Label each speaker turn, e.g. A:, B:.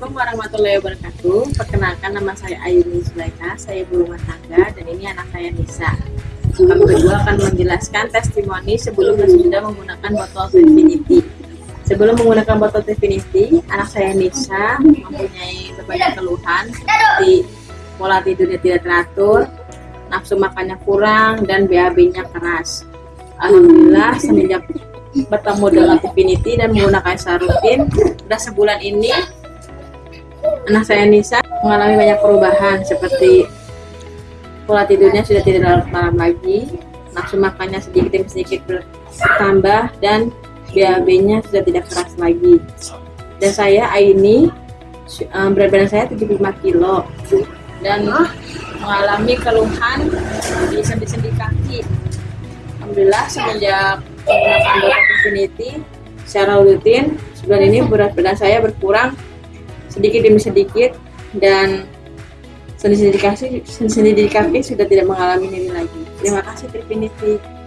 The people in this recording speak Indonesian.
A: Assalamualaikum warahmatullahi wabarakatuh. Perkenalkan nama saya Ayuni Sulaika, saya ibu rumah tangga dan ini anak saya Nisa. Kami berdua akan menjelaskan testimoni sebelum dan sudah menggunakan botol Infinity. Sebelum menggunakan botol Infinity, anak saya Nisa mempunyai berbagai keluhan seperti pola tidurnya tidak teratur, nafsu makannya kurang, dan BAB-nya keras. Alhamdulillah semenjak bertemu dengan Infinity dan menggunakan secara rutin, sudah sebulan ini anak saya Nisa mengalami banyak perubahan seperti pola tidurnya sudah tidak larut malam lagi, nafsu makannya sedikit demi sedikit bertambah dan BAB-nya sudah tidak keras lagi. Dan saya Aini berat badan saya 75 kilo dan mengalami keluhan di sendi-sendi kaki. Alhamdulillah semenjak menggunakan Dota Infinity secara rutin sebulan ini berat badan saya berkurang sedikit demi sedikit dan sendi-sendi kaki, sendi kaki sudah tidak mengalami ini lagi. Terima kasih Trifinity.